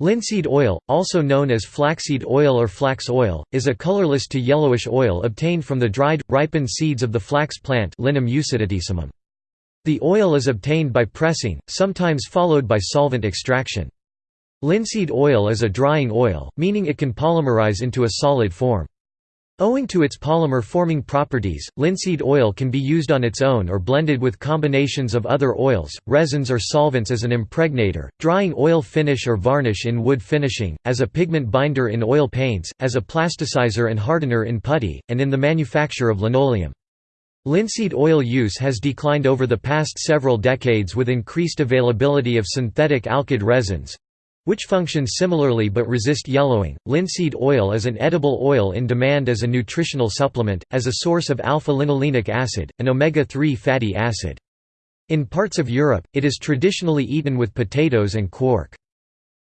Linseed oil, also known as flaxseed oil or flax oil, is a colorless to yellowish oil obtained from the dried, ripened seeds of the flax plant Linum The oil is obtained by pressing, sometimes followed by solvent extraction. Linseed oil is a drying oil, meaning it can polymerize into a solid form. Owing to its polymer-forming properties, linseed oil can be used on its own or blended with combinations of other oils, resins or solvents as an impregnator, drying oil finish or varnish in wood finishing, as a pigment binder in oil paints, as a plasticizer and hardener in putty, and in the manufacture of linoleum. Linseed oil use has declined over the past several decades with increased availability of synthetic alkyd resins, which function similarly but resist yellowing. Linseed oil is an edible oil in demand as a nutritional supplement, as a source of alpha-linolenic acid, an omega-3 fatty acid. In parts of Europe, it is traditionally eaten with potatoes and quark.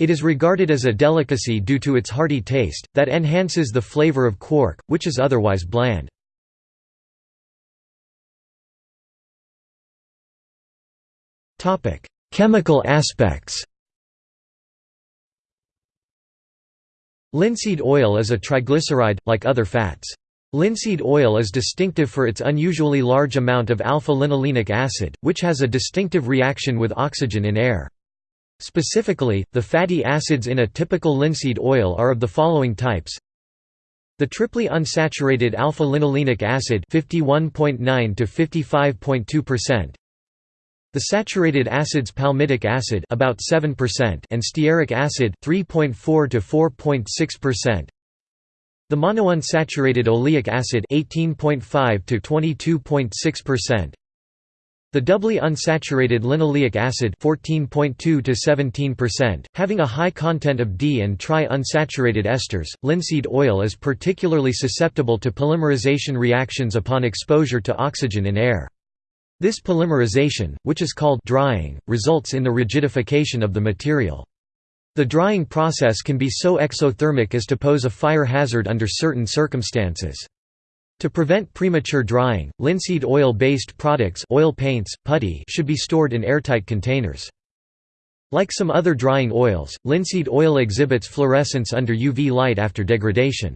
It is regarded as a delicacy due to its hearty taste, that enhances the flavor of quark, which is otherwise bland. Chemical aspects Linseed oil is a triglyceride, like other fats. Linseed oil is distinctive for its unusually large amount of alpha-linolenic acid, which has a distinctive reaction with oxygen in air. Specifically, the fatty acids in a typical linseed oil are of the following types the triply unsaturated alpha-linolenic acid 51.9 to 55.2%, the saturated acids palmitic acid about 7% and stearic acid 3.4 to 4.6%. The monounsaturated oleic acid 18.5 to 22.6%. The doubly unsaturated linoleic acid 14.2 to 17%, having a high content of di and tri-unsaturated esters. Linseed oil is particularly susceptible to polymerization reactions upon exposure to oxygen in air. This polymerization, which is called drying, results in the rigidification of the material. The drying process can be so exothermic as to pose a fire hazard under certain circumstances. To prevent premature drying, linseed oil-based products oil paints, putty should be stored in airtight containers. Like some other drying oils, linseed oil exhibits fluorescence under UV light after degradation.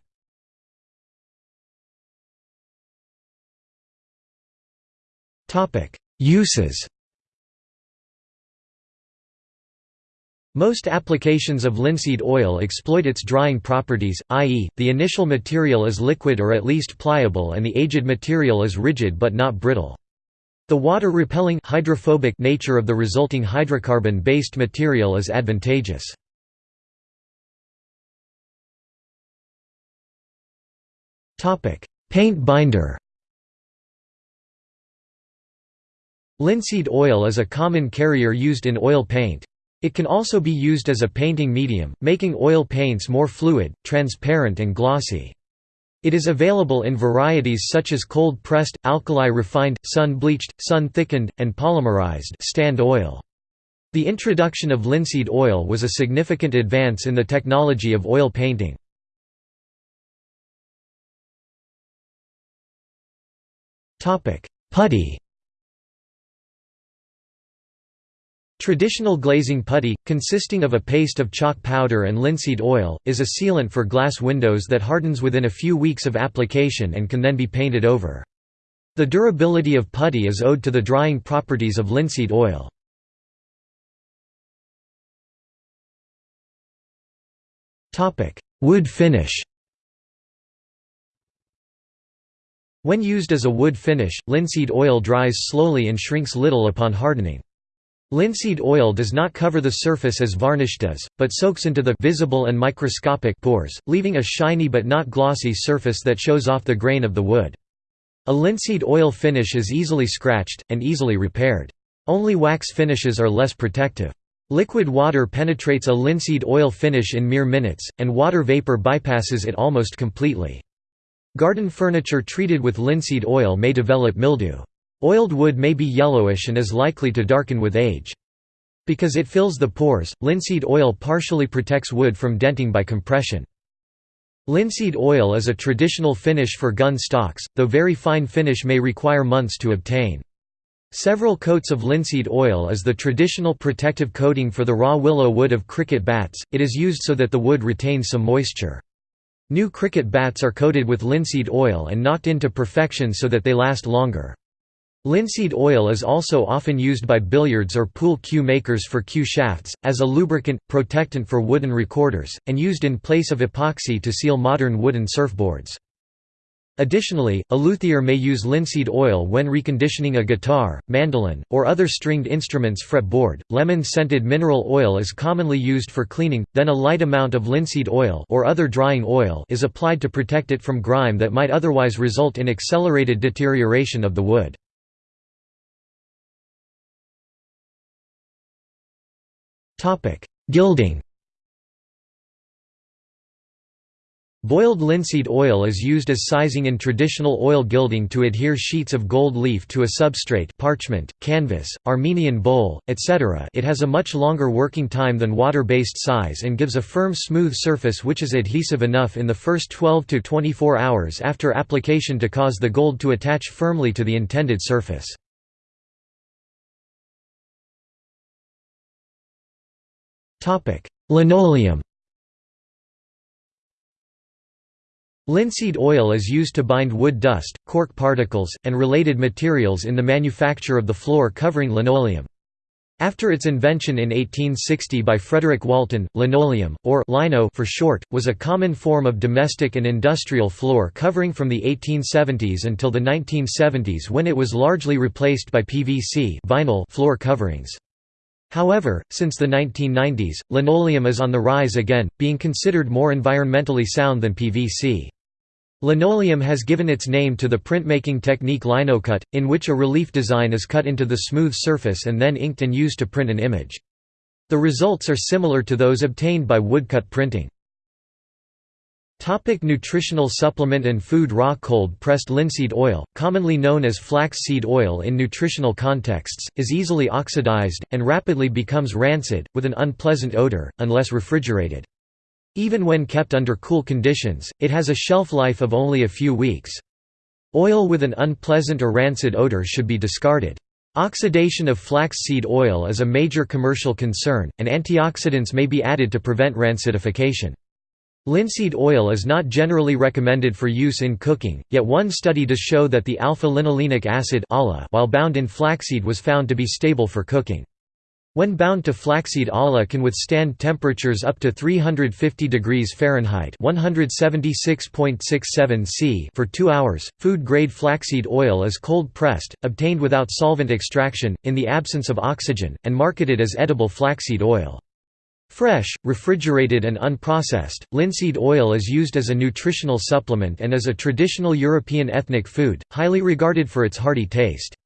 Uses Most applications of linseed oil exploit its drying properties, i.e., the initial material is liquid or at least pliable and the aged material is rigid but not brittle. The water-repelling hydrophobic nature of the resulting hydrocarbon-based material is advantageous. Paint binder Linseed oil is a common carrier used in oil paint. It can also be used as a painting medium, making oil paints more fluid, transparent and glossy. It is available in varieties such as cold-pressed, alkali-refined, sun-bleached, sun-thickened, and polymerized stand oil. The introduction of linseed oil was a significant advance in the technology of oil painting. Putty Traditional glazing putty, consisting of a paste of chalk powder and linseed oil, is a sealant for glass windows that hardens within a few weeks of application and can then be painted over. The durability of putty is owed to the drying properties of linseed oil. Wood finish When used as a wood finish, linseed oil dries slowly and shrinks little upon hardening. Linseed oil does not cover the surface as varnish does, but soaks into the visible and microscopic pores, leaving a shiny but not glossy surface that shows off the grain of the wood. A linseed oil finish is easily scratched, and easily repaired. Only wax finishes are less protective. Liquid water penetrates a linseed oil finish in mere minutes, and water vapor bypasses it almost completely. Garden furniture treated with linseed oil may develop mildew. Oiled wood may be yellowish and is likely to darken with age. Because it fills the pores, linseed oil partially protects wood from denting by compression. Linseed oil is a traditional finish for gun stocks, though very fine finish may require months to obtain. Several coats of linseed oil is the traditional protective coating for the raw willow wood of cricket bats, it is used so that the wood retains some moisture. New cricket bats are coated with linseed oil and knocked into perfection so that they last longer. Linseed oil is also often used by billiards or pool cue makers for cue shafts, as a lubricant, protectant for wooden recorders, and used in place of epoxy to seal modern wooden surfboards. Additionally, a luthier may use linseed oil when reconditioning a guitar, mandolin, or other stringed instruments fretboard. Lemon-scented mineral oil is commonly used for cleaning, then a light amount of linseed oil or other drying oil is applied to protect it from grime that might otherwise result in accelerated deterioration of the wood. Gilding Boiled linseed oil is used as sizing in traditional oil gilding to adhere sheets of gold leaf to a substrate parchment, canvas, Armenian bole, etc. it has a much longer working time than water-based size and gives a firm smooth surface which is adhesive enough in the first 12 to 24 hours after application to cause the gold to attach firmly to the intended surface. Linoleum Linseed oil is used to bind wood dust, cork particles, and related materials in the manufacture of the floor covering linoleum. After its invention in 1860 by Frederick Walton, linoleum, or lino for short, was a common form of domestic and industrial floor covering from the 1870s until the 1970s when it was largely replaced by PVC vinyl floor coverings. However, since the 1990s, linoleum is on the rise again, being considered more environmentally sound than PVC. Linoleum has given its name to the printmaking technique linocut, in which a relief design is cut into the smooth surface and then inked and used to print an image. The results are similar to those obtained by woodcut printing. Topic nutritional supplement and food Raw cold-pressed linseed oil, commonly known as flax seed oil in nutritional contexts, is easily oxidized, and rapidly becomes rancid, with an unpleasant odor, unless refrigerated. Even when kept under cool conditions, it has a shelf life of only a few weeks. Oil with an unpleasant or rancid odor should be discarded. Oxidation of flax seed oil is a major commercial concern, and antioxidants may be added to prevent rancidification. Linseed oil is not generally recommended for use in cooking, yet one study does show that the alpha-linolenic acid while bound in flaxseed was found to be stable for cooking. When bound to flaxseed ala can withstand temperatures up to 350 degrees Fahrenheit (176.67 C) for 2 hours. Food-grade flaxseed oil is cold-pressed, obtained without solvent extraction in the absence of oxygen, and marketed as edible flaxseed oil. Fresh, refrigerated and unprocessed, linseed oil is used as a nutritional supplement and is a traditional European ethnic food, highly regarded for its hearty taste.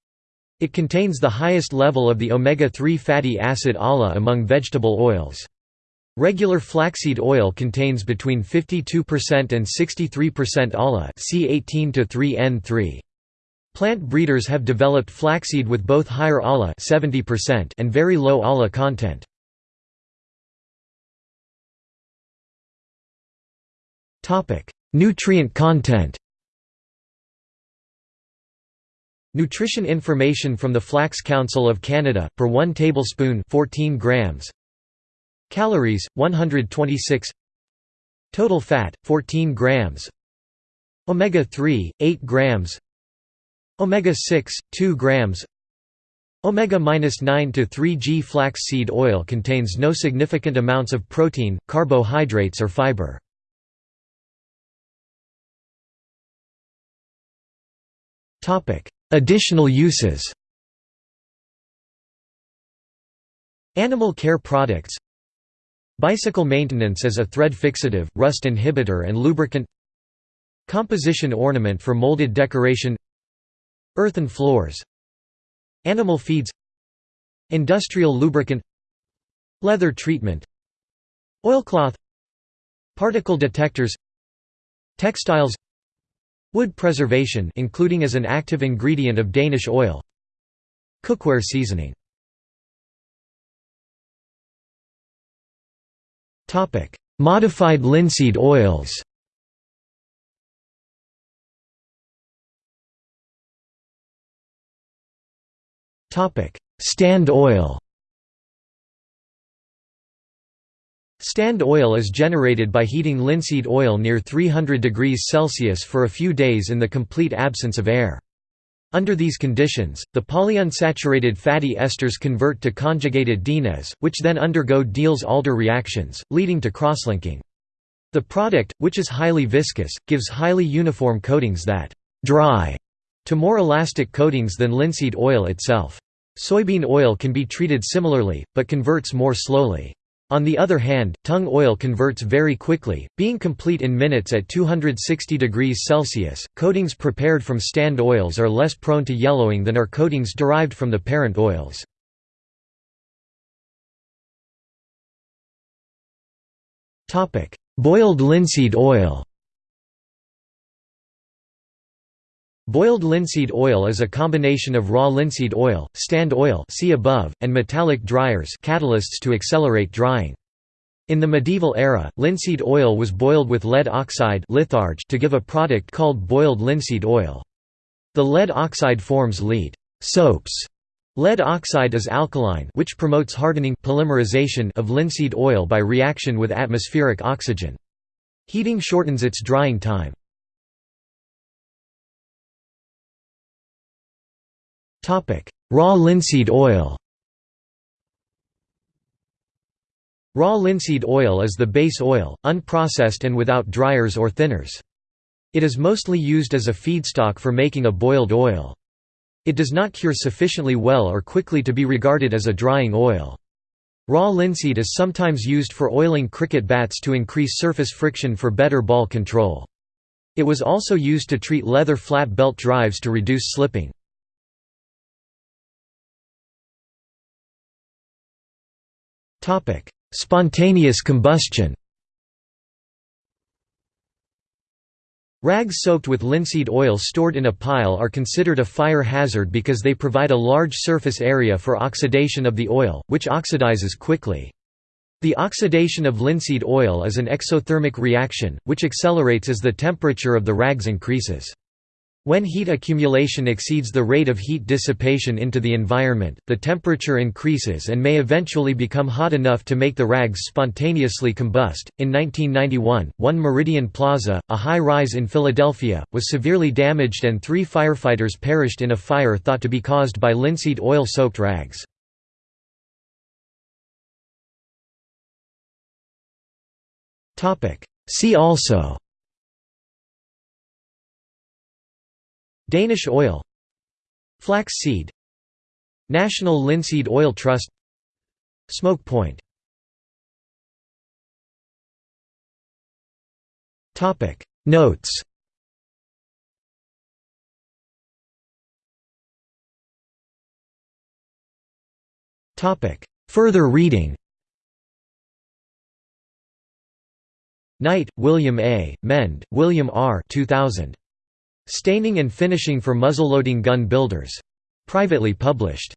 It contains the highest level of the omega-3 fatty acid ALA among vegetable oils. Regular flaxseed oil contains between 52% and 63% ALA C18-3N3. Plant breeders have developed flaxseed with both higher ALA 70% and very low ALA content. Nutrient content. Nutrition information from the Flax Council of Canada, per 1 tablespoon 14 grams. Calories, 126 Total fat, 14 grams. Omega-3, 8 grams. Omega-6, 2 grams. Omega-9 to 3G flax seed oil contains no significant amounts of protein, carbohydrates or fiber. Additional uses Animal care products Bicycle maintenance as a thread fixative, rust inhibitor and lubricant Composition ornament for molded decoration Earthen floors Animal feeds Industrial lubricant Leather treatment Oilcloth Particle detectors Textiles Wood preservation including as an active ingredient of Danish oil. Cookware seasoning. Modified linseed oils. Stand oil Stand oil is generated by heating linseed oil near 300 degrees Celsius for a few days in the complete absence of air. Under these conditions, the polyunsaturated fatty esters convert to conjugated dienes, which then undergo Diels-Alder reactions, leading to crosslinking. The product, which is highly viscous, gives highly uniform coatings that «dry» to more elastic coatings than linseed oil itself. Soybean oil can be treated similarly, but converts more slowly. On the other hand, tung oil converts very quickly, being complete in minutes at 260 degrees Celsius. Coatings prepared from stand oils are less prone to yellowing than are coatings derived from the parent oils. Boiled linseed oil. Boiled linseed oil is a combination of raw linseed oil, stand oil see above, and metallic dryers catalysts to accelerate drying. In the medieval era, linseed oil was boiled with lead oxide litharge to give a product called boiled linseed oil. The lead oxide forms lead soaps. Lead oxide is alkaline which promotes hardening polymerization of linseed oil by reaction with atmospheric oxygen. Heating shortens its drying time. Raw linseed oil Raw linseed oil is the base oil, unprocessed and without dryers or thinners. It is mostly used as a feedstock for making a boiled oil. It does not cure sufficiently well or quickly to be regarded as a drying oil. Raw linseed is sometimes used for oiling cricket bats to increase surface friction for better ball control. It was also used to treat leather flat belt drives to reduce slipping. Spontaneous combustion Rags soaked with linseed oil stored in a pile are considered a fire hazard because they provide a large surface area for oxidation of the oil, which oxidizes quickly. The oxidation of linseed oil is an exothermic reaction, which accelerates as the temperature of the rags increases. When heat accumulation exceeds the rate of heat dissipation into the environment, the temperature increases and may eventually become hot enough to make the rags spontaneously combust. In 1991, One Meridian Plaza, a high rise in Philadelphia, was severely damaged and three firefighters perished in a fire thought to be caused by linseed oil soaked rags. See also Danish oil Flax seed National Linseed Oil Trust Smoke point Notes Topic Further reading Knight, William A., Mend, William R. 2000. Staining and finishing for muzzleloading gun builders. Privately published.